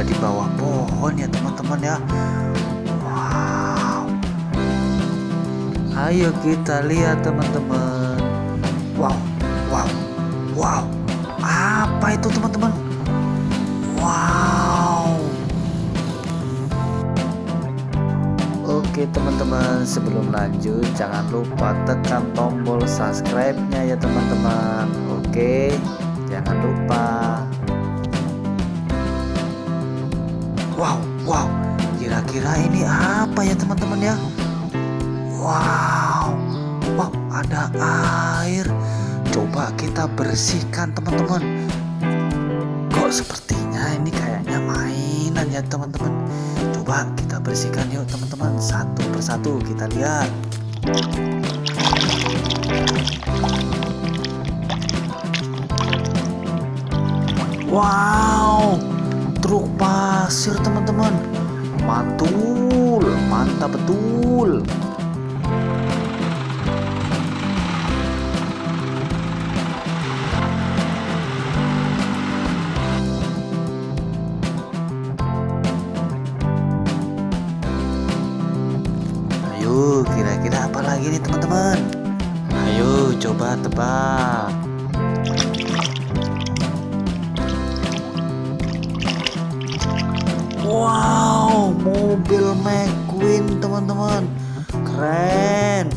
ada di bawah pohon ya teman-teman ya. Wow. Ayo kita lihat teman-teman. Wow wow wow. Apa itu teman-teman? Wow. Oke teman-teman sebelum lanjut jangan lupa tekan tombol subscribe nya ya teman-teman. Oke jangan lupa Wow wow. Kira-kira ini apa ya teman-teman ya? Wow. Wow ada air. Coba kita bersihkan teman-teman. Kok sepertinya ini kayaknya mainan ya teman-teman? Coba kita bersihkan yuk teman-teman. Satu persatu kita lihat. Wow truk pasir teman-teman mantul mantap betul Ayo, kira-kira apa lagi nih teman-teman? Ayo, coba tebak. Wow, mobil McQueen teman-teman. Keren.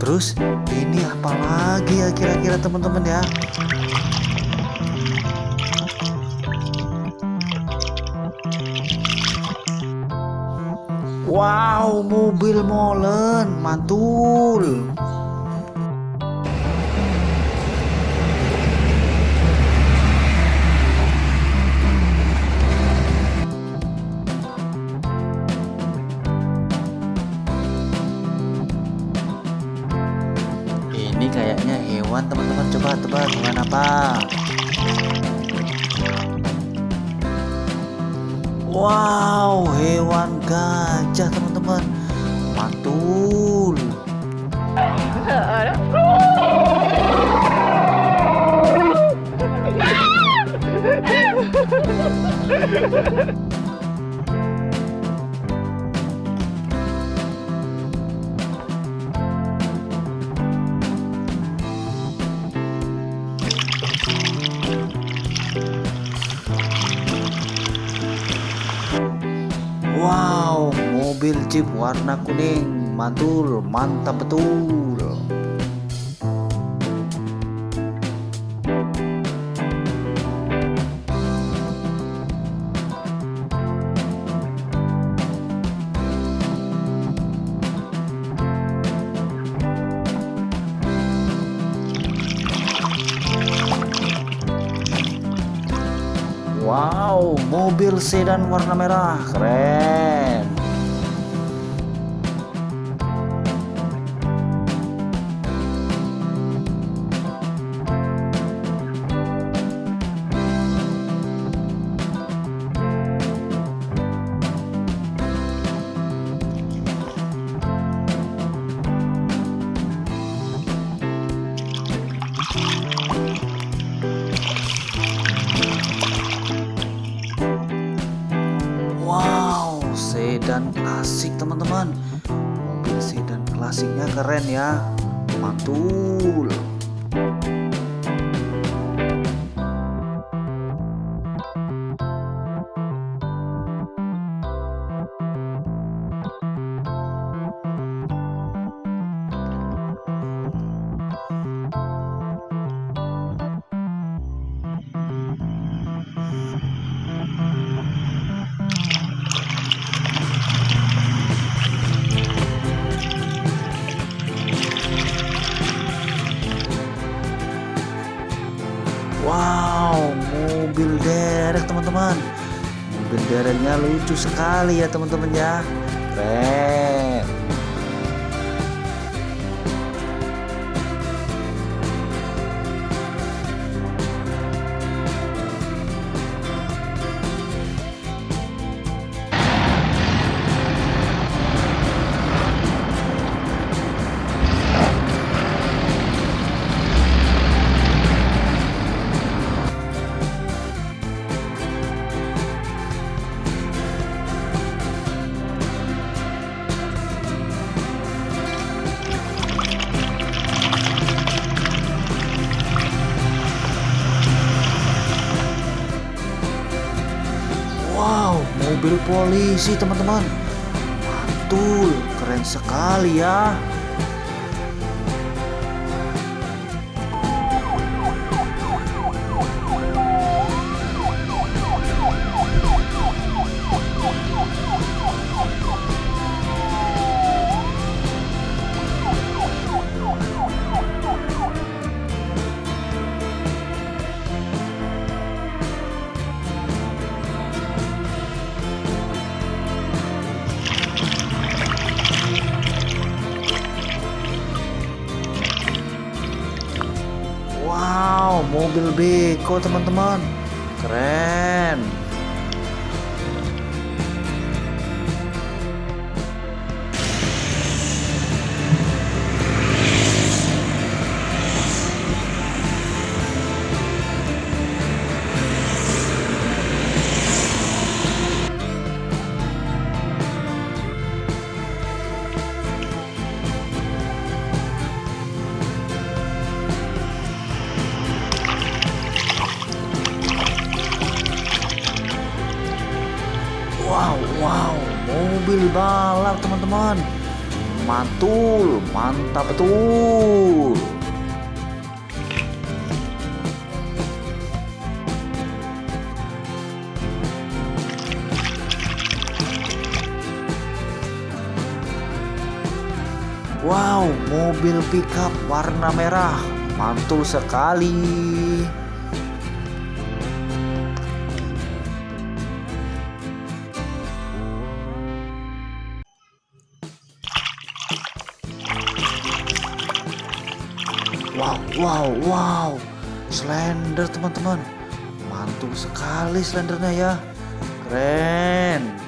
Terus ini apa lagi ya kira-kira teman-teman ya? Wow, mobil molen, mantul. Ini kayaknya hewan teman-teman coba tebak hewan apa? Wow, hewan gajah teman-teman. Mantul. Wow, mobil jeep warna kuning, mantul, mantap betul. Wow, mobil sedan warna merah, keren. Klasik teman-teman. Mobil sedan klasiknya keren ya. Mantul. Wow, mobil derek teman-teman. Mobil dereknya lucu sekali ya teman-teman ya. Keren. Mobil polisi teman-teman. Mantul keren sekali ya Mobil beko teman-teman. Keren. Mobil balap teman-teman. Mantul, mantap betul. Wow, mobil pickup warna merah. Mantul sekali. Wow, wow, wow. Slender teman-teman. Mantul sekali slendernya ya. Keren.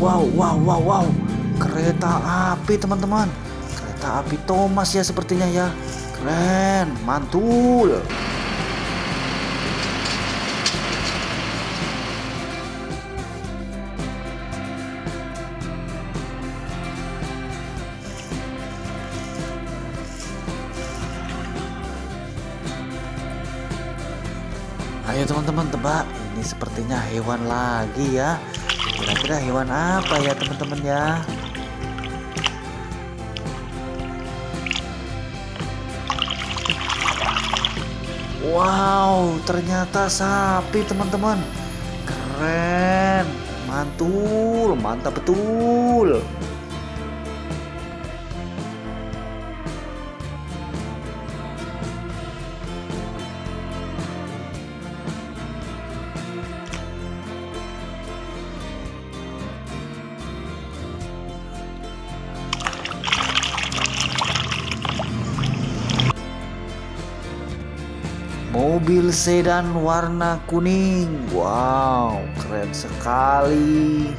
Wow, wow, wow, wow. Kereta api teman-teman. Kereta api Thomas ya sepertinya ya. Keren, mantul. Ayo teman-teman tebak, ini sepertinya hewan lagi ya. Kira-kira hewan apa ya teman-teman ya? Wow, ternyata sapi teman-teman. Keren, mantul, mantap betul. Mobil sedan warna kuning. Wow, keren sekali.